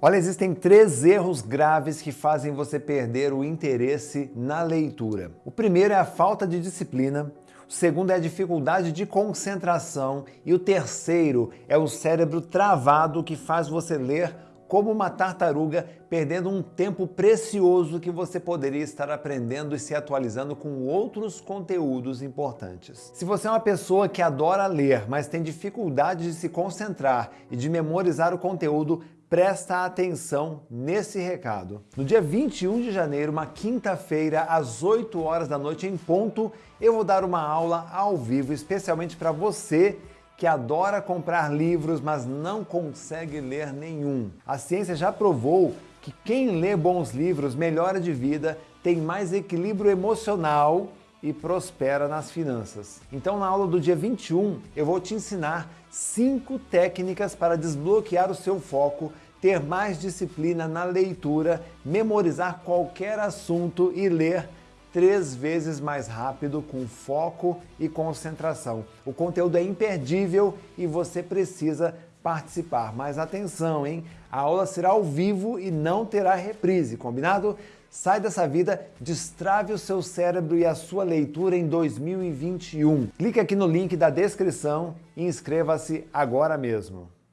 Olha, existem três erros graves que fazem você perder o interesse na leitura. O primeiro é a falta de disciplina, o segundo é a dificuldade de concentração e o terceiro é o cérebro travado que faz você ler como uma tartaruga, perdendo um tempo precioso que você poderia estar aprendendo e se atualizando com outros conteúdos importantes. Se você é uma pessoa que adora ler, mas tem dificuldade de se concentrar e de memorizar o conteúdo, presta atenção nesse recado. No dia 21 de janeiro, uma quinta-feira, às 8 horas da noite em ponto, eu vou dar uma aula ao vivo especialmente para você que adora comprar livros, mas não consegue ler nenhum. A ciência já provou que quem lê bons livros melhora de vida, tem mais equilíbrio emocional e prospera nas finanças. Então na aula do dia 21 eu vou te ensinar cinco técnicas para desbloquear o seu foco, ter mais disciplina na leitura, memorizar qualquer assunto e ler três vezes mais rápido com foco e concentração. O conteúdo é imperdível e você precisa participar. Mas atenção, hein? A aula será ao vivo e não terá reprise, combinado? Sai dessa vida, destrave o seu cérebro e a sua leitura em 2021. Clique aqui no link da descrição e inscreva-se agora mesmo.